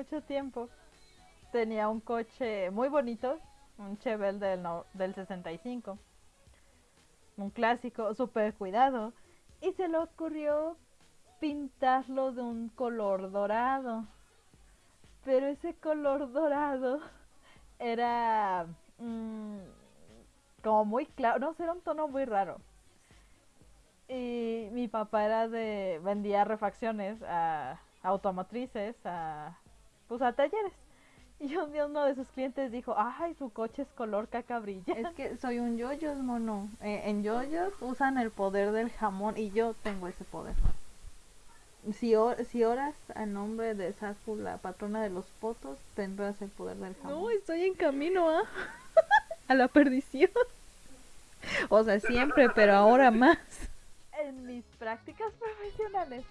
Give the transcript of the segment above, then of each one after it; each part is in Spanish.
mucho tiempo tenía un coche muy bonito, un Chevelle del, no- del 65, un clásico súper cuidado, y se le ocurrió pintarlo de un color dorado. Pero ese color dorado era mm, como muy claro, no sé, era un tono muy raro. Y mi papá era de, vendía refacciones a automotrices, a, pues a talleres. Y un día uno de sus clientes dijo, ay, su coche es color cacabrilla. Es que soy un yoyos, mono. Eh, en yoyos usan el poder del jamón y yo tengo ese poder. Si, or- si oras a nombre de Safu, la patrona de los potos, tendrás el poder del jamón. No, estoy en camino a, a la perdición. O sea, siempre, pero ahora más. En mis prácticas profesionales,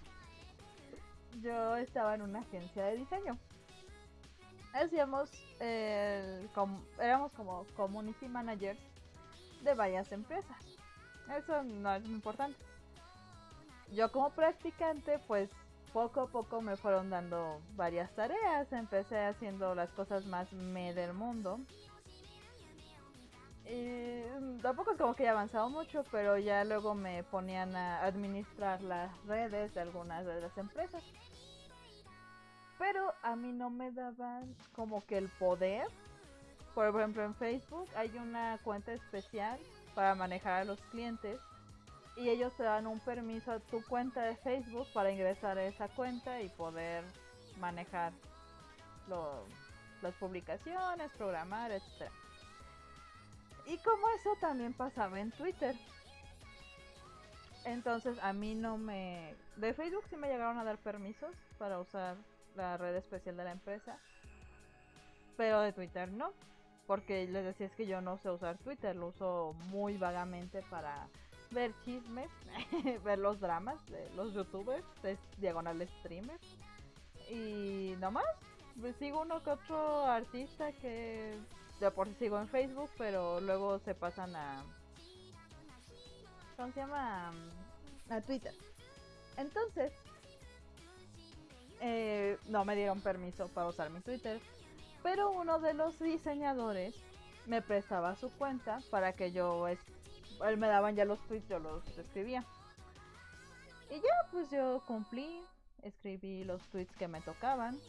yo estaba en una agencia de diseño. Hacíamos, el com- éramos como community managers de varias empresas. Eso no es muy importante. Yo como practicante, pues poco a poco me fueron dando varias tareas. Empecé haciendo las cosas más me del mundo. Y tampoco es como que haya avanzado mucho, pero ya luego me ponían a administrar las redes de algunas de las empresas. Pero a mí no me daban como que el poder. Por ejemplo, en Facebook hay una cuenta especial para manejar a los clientes. Y ellos te dan un permiso a tu cuenta de Facebook para ingresar a esa cuenta y poder manejar lo- las publicaciones, programar, etcétera. Y como eso también pasaba en Twitter. Entonces a mí no me... De Facebook sí me llegaron a dar permisos para usar la red especial de la empresa. Pero de Twitter no. Porque les decía es que yo no sé usar Twitter. Lo uso muy vagamente para ver chismes, ver los dramas de los youtubers, de diagonal streamers. Y nomás, pues sigo uno que otro artista que de por sí sigo en Facebook, pero luego se pasan a. ¿Cómo se llama? A Twitter. Entonces, eh, no me dieron permiso para usar mi Twitter, pero uno de los diseñadores me prestaba su cuenta para que yo. él me daban ya los tweets, yo los escribía. Y ya, pues yo cumplí, escribí los tweets que me tocaban.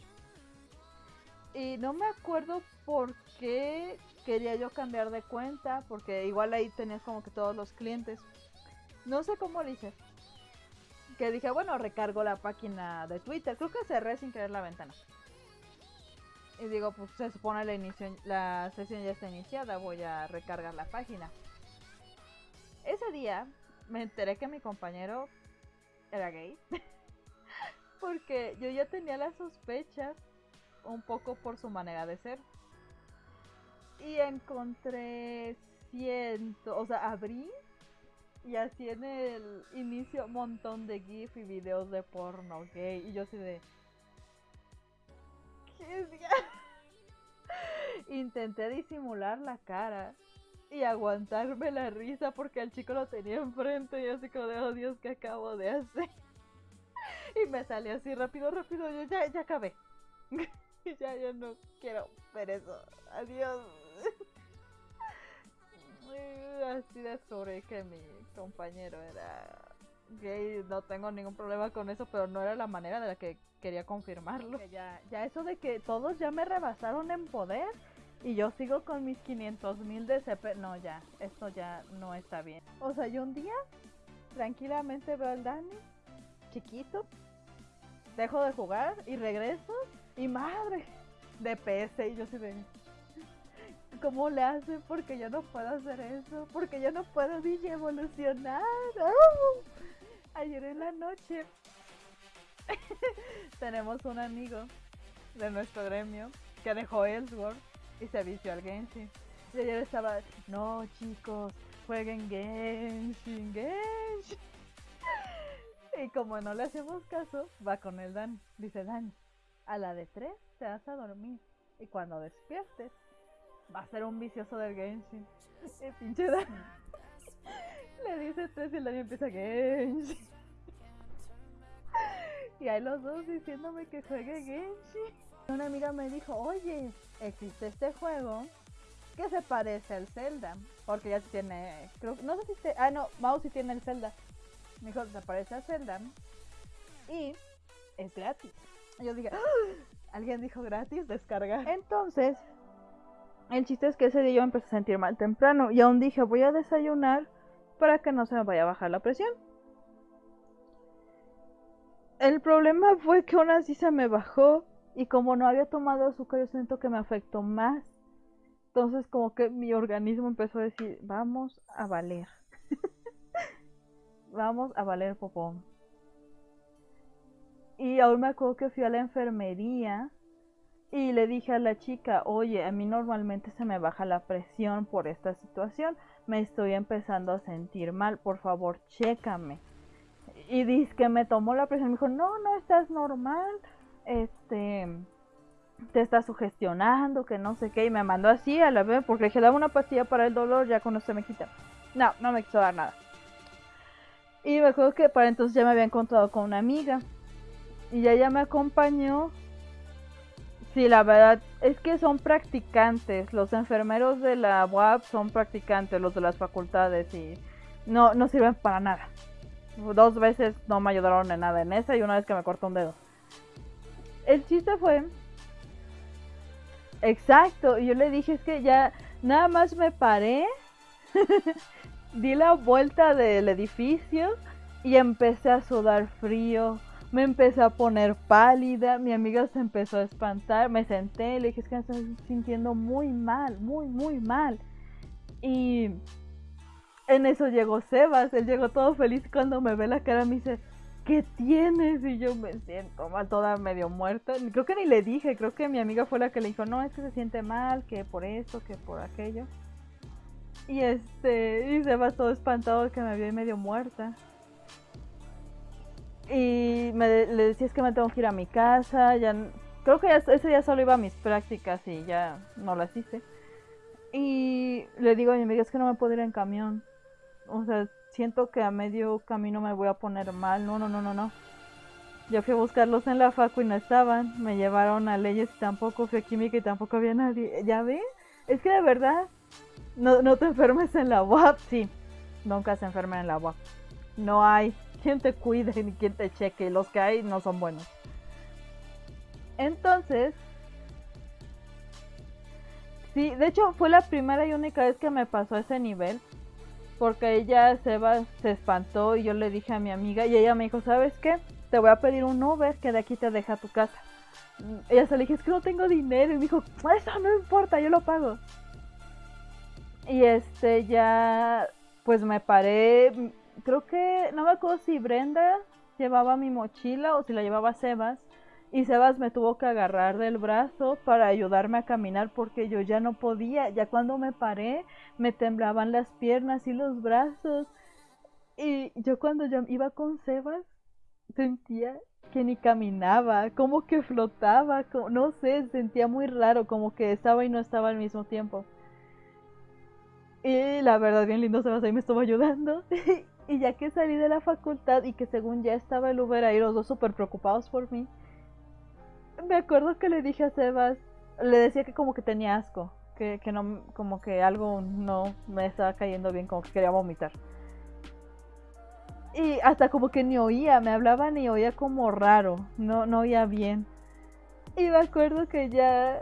Y no me acuerdo por qué quería yo cambiar de cuenta, porque igual ahí tenías como que todos los clientes. No sé cómo lo hice. Que dije, bueno, recargo la página de Twitter. Creo que cerré sin querer la ventana. Y digo, pues se supone la, la sesión ya está iniciada, voy a recargar la página. Ese día me enteré que mi compañero era gay. porque yo ya tenía las sospechas un poco por su manera de ser. Y encontré ciento, o sea, abrí y así en el inicio un montón de GIF y videos de porno gay. Y yo así de... ¿Qué? Intenté disimular la cara y aguantarme la risa porque el chico lo tenía enfrente y así como de, oh Dios, ¿qué acabo de hacer? Y me salió así rápido, rápido, yo ya, ya acabé. ya, ya no quiero ver eso. Adiós. Así descubrí que mi compañero era gay. No tengo ningún problema con eso, pero no era la manera de la que quería confirmarlo. Ya, ya eso de que todos ya me rebasaron en poder y yo sigo con mis 500 mil de CP. No, ya, esto ya no está bien. O sea, yo un día tranquilamente veo al Dani, chiquito, dejo de jugar y regreso y madre, de PS y yo sí de... ¿Cómo le hace? Porque yo no puedo hacer eso, porque yo no puedo dije evolucionar. Ayer en la noche tenemos un amigo de nuestro gremio que dejó Ellsworth y se vició al Genshin. Y ayer estaba, no chicos, jueguen Genshin, Genshin. Y como no le hacemos caso, va con el Dan. Dice Dan, a la de 3 te vas a dormir. Y cuando despiertes, va a ser un vicioso del Genshin. Y pinche Dan le dice 3 y el Dan empieza Genshin. Y hay los dos diciéndome que juegue Genshin. Una amiga me dijo, oye, existe este juego que se parece al Zelda. Porque ya tiene, creo, no sé si te, ah no, Mouse sí tiene el Zelda. Me dijo, se parece al Zelda. Y es gratis. Y yo dije, ¡Ah! alguien dijo gratis, descargar. Entonces, el chiste es que ese día yo empecé a sentir mal temprano. Y aún dije, voy a desayunar para que no se me vaya a bajar la presión. El problema fue que aún así se me bajó y como no había tomado azúcar yo siento que me afectó más. Entonces como que mi organismo empezó a decir, vamos a valer. vamos a valer popón. Y aún me acuerdo que fui a la enfermería y le dije a la chica, oye, a mí normalmente se me baja la presión por esta situación. Me estoy empezando a sentir mal, por favor, chécame. Y dice que me tomó la presión, me dijo, no, no estás normal, este, te estás sugestionando, que no sé qué, y me mandó así a la vez, porque le dije, dame una pastilla para el dolor, ya cuando se me quita. No, no me quiso dar nada. Y me acuerdo que para entonces ya me había encontrado con una amiga, y ella me acompañó. Sí, la verdad es que son practicantes, los enfermeros de la UAP son practicantes, los de las facultades, y no, no sirven para nada. Dos veces no me ayudaron en nada en esa y una vez que me cortó un dedo. El chiste fue... Exacto, yo le dije es que ya nada más me paré, di la vuelta del edificio y empecé a sudar frío, me empecé a poner pálida, mi amiga se empezó a espantar, me senté le dije es que me estoy sintiendo muy mal, muy, muy mal. Y en eso llegó Sebas, él llegó todo feliz cuando me ve la cara, me dice, ¿qué tienes? Y yo me siento mal, toda medio muerta. Creo que ni le dije, creo que mi amiga fue la que le dijo, no, es que se siente mal, que por esto, que por aquello. Y este, y Sebas todo espantado que me vio medio muerta. Y me, le decía es que me tengo que ir a mi casa, ya creo que ese día solo iba a mis prácticas y ya no las hice. Y le digo a mi amiga es que no me puedo ir en camión o sea, siento que a medio camino me voy a poner mal. No, no, no, no, no. Yo fui a buscarlos en la facu y no estaban. Me llevaron a leyes y tampoco. Fui a química y tampoco había nadie. ¿Ya ven? Es que de verdad, no, no te enfermes en la UAP. Sí, nunca se enfermen en la UAP. No hay quien te cuide ni quien te cheque. Los que hay no son buenos. Entonces, sí, de hecho fue la primera y única vez que me pasó ese nivel porque ella se va, se espantó y yo le dije a mi amiga y ella me dijo, ¿sabes qué? Te voy a pedir un Uber que de aquí te deja tu casa. ella se le dije, es que no tengo dinero y me dijo, eso no importa, yo lo pago. Y este ya, pues me paré, creo que, no me acuerdo si Brenda llevaba mi mochila o si la llevaba Sebas y Sebas me tuvo que agarrar del brazo para ayudarme a caminar porque yo ya no podía. Ya cuando me paré me temblaban las piernas y los brazos. Y yo cuando yo iba con Sebas sentía que ni caminaba, como que flotaba, no sé, sentía muy raro, como que estaba y no estaba al mismo tiempo. Y la verdad, bien lindo Sebas ahí me estuvo ayudando. y ya que salí de la facultad y que según ya estaba el Uber ahí, los dos súper preocupados por mí me acuerdo que le dije a Sebas, le decía que como que tenía asco, que, que no, como que algo no me estaba cayendo bien, como que quería vomitar. Y hasta como que ni oía, me hablaba ni oía como raro, no, no oía bien. Y me acuerdo que ya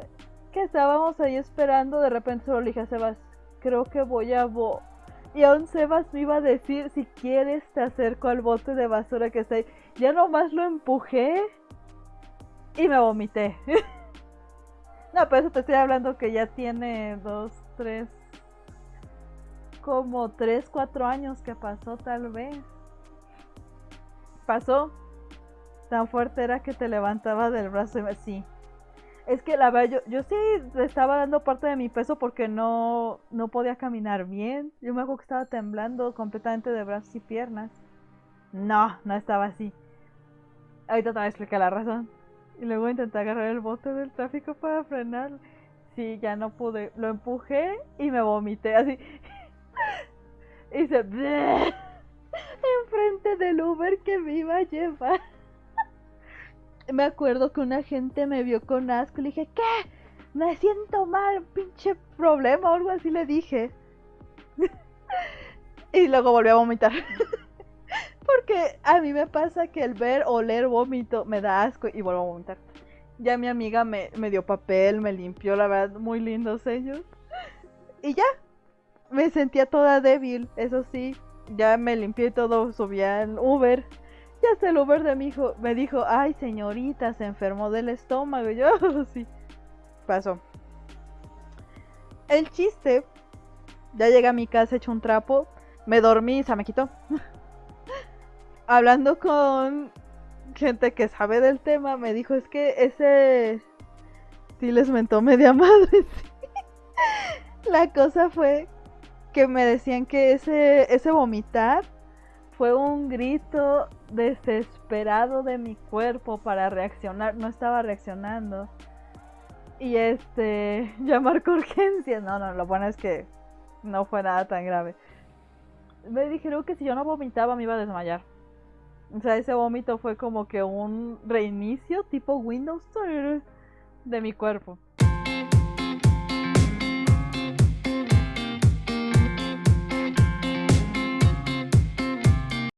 que estábamos ahí esperando, de repente solo le dije a Sebas, creo que voy a y aún Sebas me iba a decir, si quieres te acerco al bote de basura que está ahí. Ya nomás lo empujé y me vomité. no, pero eso te estoy hablando que ya tiene dos, tres, como tres, cuatro años que pasó tal vez. Pasó. Tan fuerte era que te levantaba del brazo y me... Sí. Es que la verdad, yo, yo sí estaba dando parte de mi peso porque no, no podía caminar bien. Yo me acuerdo que estaba temblando completamente de brazos y piernas. No, no estaba así. Ahorita te voy a explicar la razón. Y luego intenté agarrar el bote del tráfico para frenar. Sí, ya no pude. Lo empujé y me vomité así. y se... Enfrente del Uber que me iba a llevar. Me acuerdo que una gente me vio con asco y le dije, ¿qué? Me siento mal, pinche problema o algo así le dije. y luego volví a vomitar. Porque a mí me pasa que el ver o leer vómito me da asco y vuelvo a vomitar. Ya mi amiga me, me dio papel, me limpió, la verdad, muy lindos ellos. Y ya, me sentía toda débil, eso sí. Ya me limpié todo, subí al Uber. Y hasta el Uber de mi hijo me dijo, ay señorita, se enfermó del estómago. Yo, sí, pasó. El chiste, ya llegué a mi casa hecho un trapo, me dormí y se me quitó. Hablando con gente que sabe del tema, me dijo, es que ese sí les mentó media madre. sí". La cosa fue que me decían que ese, ese vomitar fue un grito desesperado de mi cuerpo para reaccionar. No estaba reaccionando. Y este, llamar con urgencias. No, no, lo bueno es que no fue nada tan grave. Me dijeron que si yo no vomitaba me iba a desmayar. O sea, ese vómito fue como que un reinicio tipo Windows de mi cuerpo.